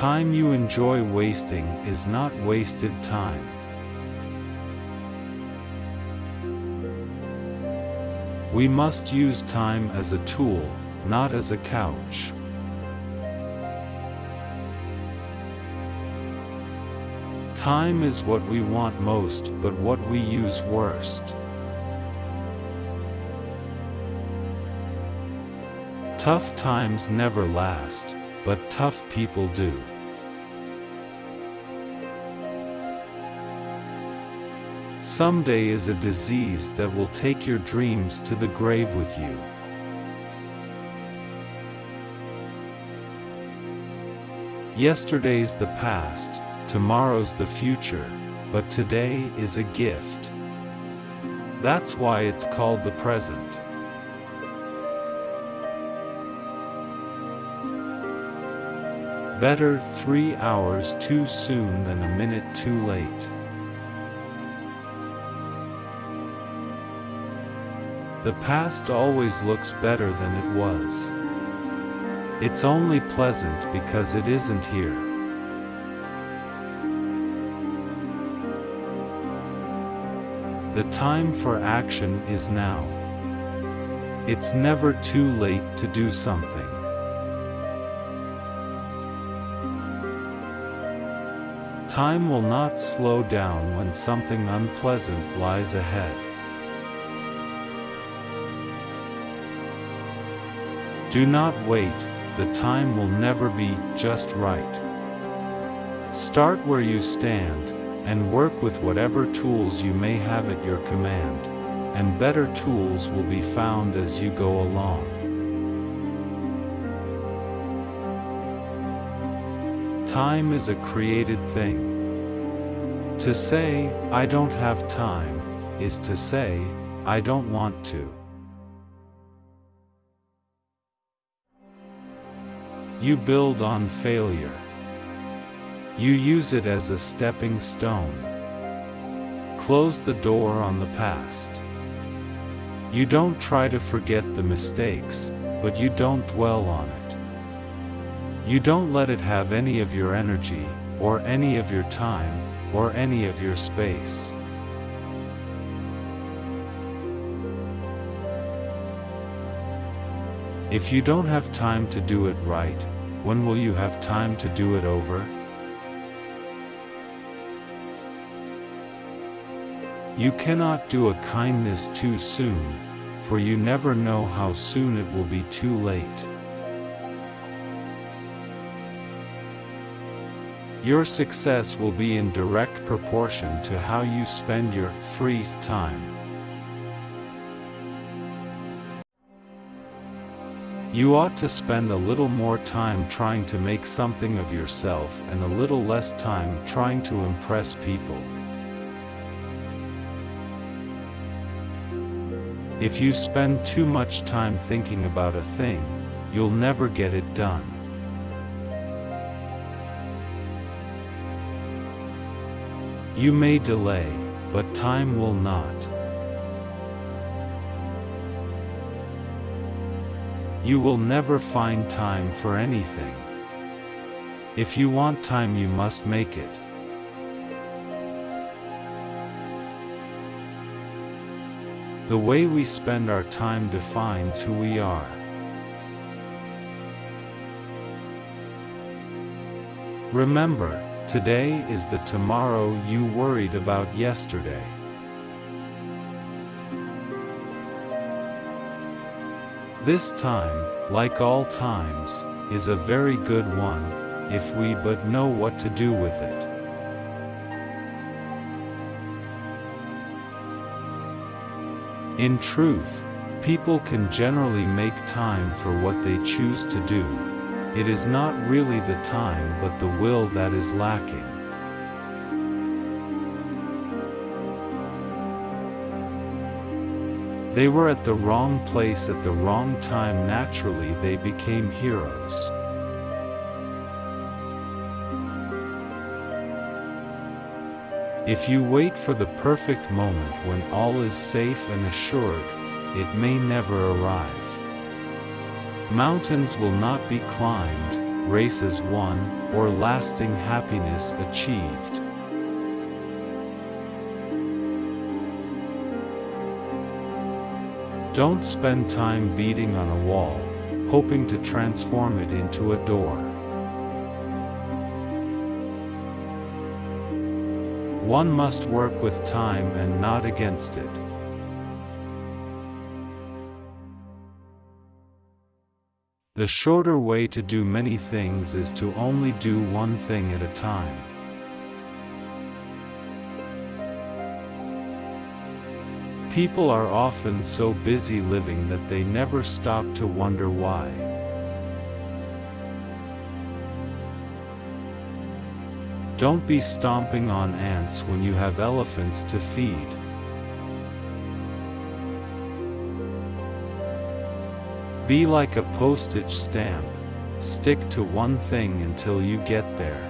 Time you enjoy wasting is not wasted time. We must use time as a tool, not as a couch. Time is what we want most but what we use worst. Tough times never last, but tough people do. Someday is a disease that will take your dreams to the grave with you. Yesterday's the past, tomorrow's the future, but today is a gift. That's why it's called the present. Better three hours too soon than a minute too late. The past always looks better than it was. It's only pleasant because it isn't here. The time for action is now. It's never too late to do something. Time will not slow down when something unpleasant lies ahead. Do not wait, the time will never be just right. Start where you stand, and work with whatever tools you may have at your command, and better tools will be found as you go along. Time is a created thing. To say, I don't have time, is to say, I don't want to. You build on failure. You use it as a stepping stone. Close the door on the past. You don't try to forget the mistakes, but you don't dwell on it. You don't let it have any of your energy, or any of your time, or any of your space. If you don't have time to do it right, when will you have time to do it over? You cannot do a kindness too soon, for you never know how soon it will be too late. Your success will be in direct proportion to how you spend your free time. You ought to spend a little more time trying to make something of yourself and a little less time trying to impress people. If you spend too much time thinking about a thing, you'll never get it done. You may delay, but time will not. You will never find time for anything. If you want time you must make it. The way we spend our time defines who we are. Remember, today is the tomorrow you worried about yesterday. This time, like all times, is a very good one, if we but know what to do with it. In truth, people can generally make time for what they choose to do. It is not really the time but the will that is lacking. They were at the wrong place at the wrong time naturally they became heroes. If you wait for the perfect moment when all is safe and assured, it may never arrive. Mountains will not be climbed, races won, or lasting happiness achieved. Don't spend time beating on a wall, hoping to transform it into a door. One must work with time and not against it. The shorter way to do many things is to only do one thing at a time. People are often so busy living that they never stop to wonder why. Don't be stomping on ants when you have elephants to feed. Be like a postage stamp, stick to one thing until you get there.